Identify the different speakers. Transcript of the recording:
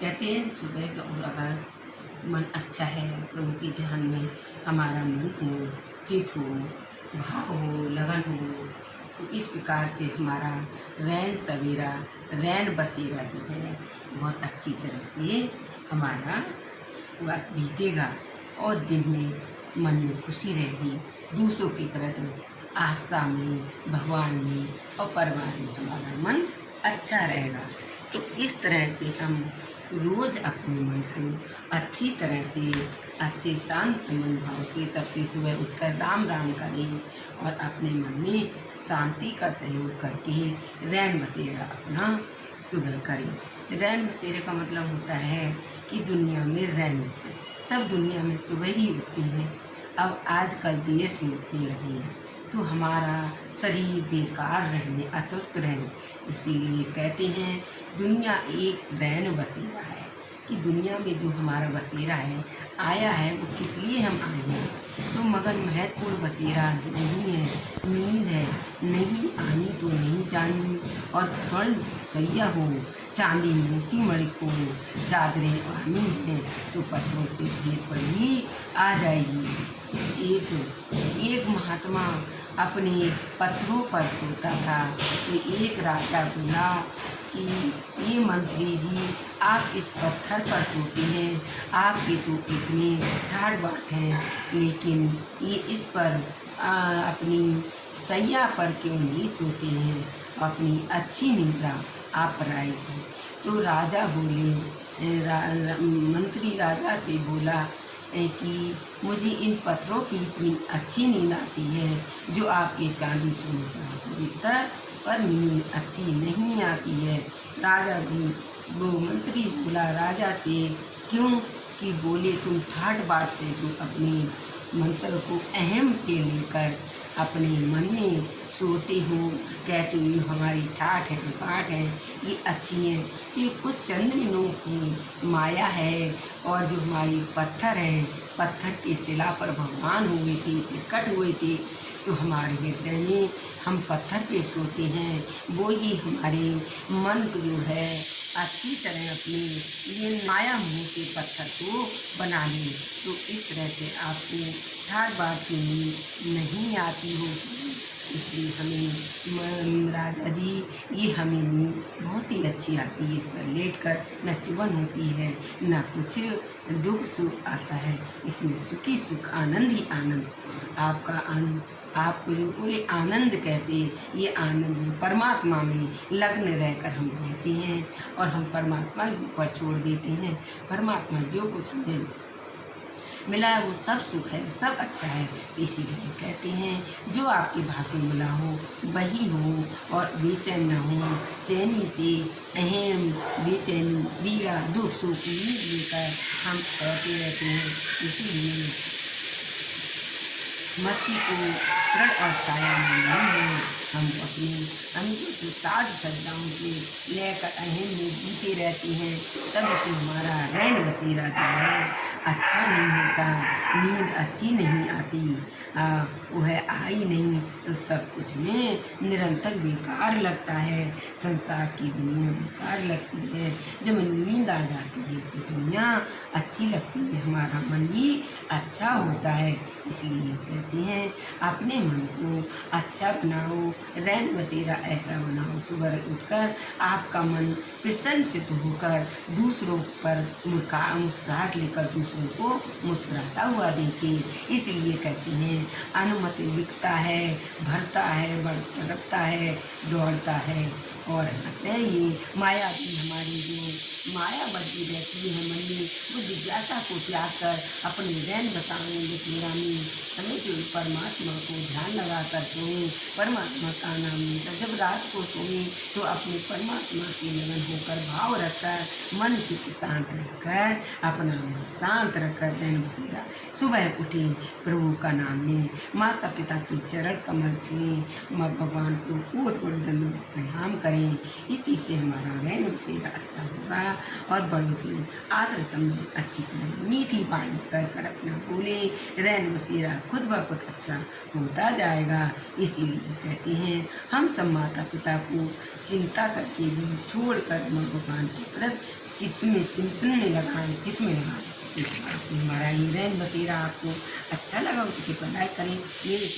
Speaker 1: कहते हैं, सुबह का अगर मन अच्छा है, प्रभु के ध्यान में हमारा मन हो, चित हो, भाव हो, लगन हो। तो इस प्रकार से हमारा रैन सवेरा, रैन बसेरा जो है, बहुत अच्छी तरह से हमारा वक्त बीतेगा और दिन में मन में खुशी रहेगी। दूसरों के प्रति आस्था में, भगवान में और परिवार में हमारा मन अच्छा रहेगा। तो इस तरह से हम रोज़ अपने मन को अच्छी तरह से, अच्छे शांत मन भाव से सबसे सुबह उठकर राम राम करें और अपने मन में शांति का सहयोग करके रैन बसेरा अपना सुबह करें। रैन बसेरे का मतलब होता है कि दुनिया में रैन बसे, सब दुनिया में सुबह ही उठती हैं। अब आजकल देर से उठने लगे हैं। तो हमारा शरीर बेकार रहने, अस्वस्थ रहने, इसीलिए कहते हैं, दुनिया एक रैन बसेरा है। कि दुनिया में जो हमारा बसेरा है, आया है, वो किस लिए हम आए हैं? तो मगर महत्वपूर्ण बसेरा नहीं है, नींद है। नहीं आनी तो नहीं जानी, और स्वर्ण सैया हो, चांदी मोती मणि को चादरें आनी है तो पत्थरों से ढेर पर ही आ जाएगी। एक एक महात्मा अपने पत्थरों पर सोता था। तो एक राजा बोला कि ये मंत्री जी आप इस पत्थर पर सोते हैं। आपके तो इतने ठाड़ बाट हैं लेकिन ये इस पर आ, अपनी सैया पर क्यों नहीं सोते हैं? अपनी अच्छी निद्रा आप आएगी तो राजा बोले रा, रा, मंत्री राजा से बोला कि मुझे इन पत्थरों की इतनी अच्छी नींद आती है, जो आपके चांदी सोने बिस्तर पर नींद अच्छी नहीं आती है। राजा वो मंत्री बोला, राजा से क्यों कि बोले तुम ठाट बाट से जो अपने मंत्र को अहम के लेकर, अपने मन में सोते हूँ, कहती हो हमारी ठाठ है, पाठ है, ये अच्छी है, ये कुछ चंद दिनों की माया है और जो हमारी पत्थर है, पत्थर के शिला पर भगवान हुए थे, प्रकट हुए थे तो हमारे हृदय में हम पत्थर पे सोते हैं, वो ही हमारे मन को जो है अच्छी तरह अपने ये माया मुँह के पत्थर को बना लें तो इस तरह से आपको बार की नींद नहीं आती होगी। इसलिए हमें राजा जी, ये हमें नींद बहुत ही अच्छी आती है। इस पर लेट कर न चुभन होती है। न कुछ दुख सुख आता है। इसमें सुखी सुख, आनंद ही आनंद। आपका आनंद आपको जो बोले आनंद कैसे? ये आनंद जो परमात्मा में लग्न रहकर हम रहते हैं और हम परमात्मा के ऊपर छोड़ देते हैं। परमात्मा जो कुछ हमें मिला है, वो सब सुख है, सब अच्छा है, इसीलिए कहते हैं, जो आपके भाग्य मिला हो, वही हो, और बेचैन न हो, चैनी से अहम बेचैनी दीरा दुख, सुख लेकर हम कहते रहते हैं। इसीलिए मस्ती को प्रण और छाया में नहीं है। हम अपने अंगों के साज सज्जाओं से लेकर अहम में जीते रहते हैं तब से हमारा रैन बसेरा जो है अच्छा नहीं होता नींद अच्छी नहीं आती आ, वह आई नहीं तो सब कुछ में निरंतर बेकार लगता है संसार की दुनिया बेकार लगती है जब नींद आ जाती है तो दुनिया अच्छी लगती है हमारा मन भी अच्छा होता है इसलिए कहते हैं अपने मन को अच्छा बनाओ रैन बसेरा ऐसा बनाओ सुबह उठकर आपका मन प्रसन्नचित होकर दूसरों पर मुस्का, मुस्कुराहट लेकर दूसरों को मुस्कुराता हुआ देखे। इसलिए कहते हैं, अनुमति लिखता है, भरता है, बढ़ता है, दौड़ता है। और ये माया की हमारी जो माया बढ़ती रहती है मन में, वो जिज्ञासा को त्याग कर अपने बताने मेरा रामी हमें जो परमात्मा को ध्यान लगा कर सोए। परमात्मा का नाम जब रात को सोए तो अपने परमात्मा के लगन होकर भाव रखकर मन चित्त शांत रखकर, अपना मन शांत रखकर दिन बसेरा सुबह उठे, प्रभु का नाम लें माता पिता के चरण कमल छुएँ, माँ भगवान को कोट कोट दंड प्रणाम करें। इसी से हमारा रैन बसेरा अच्छा होगा और बड़ों से आदर सम्मान अच्छी तरह मीठी पानी कर कर अपना बोले। रैन बसेरा खुद ब खुद अच्छा होता जाएगा। इसीलिए कहते हैं, हम सब माता पिता को चिंता करके भी छोड़ कर माँ भगवान के चित्त में चिंतन में लगाएँ चित्त में लगाएँ हमारा ये बसेरा आपको। अच्छा लगा उसके बनाए लाइक करें मेरे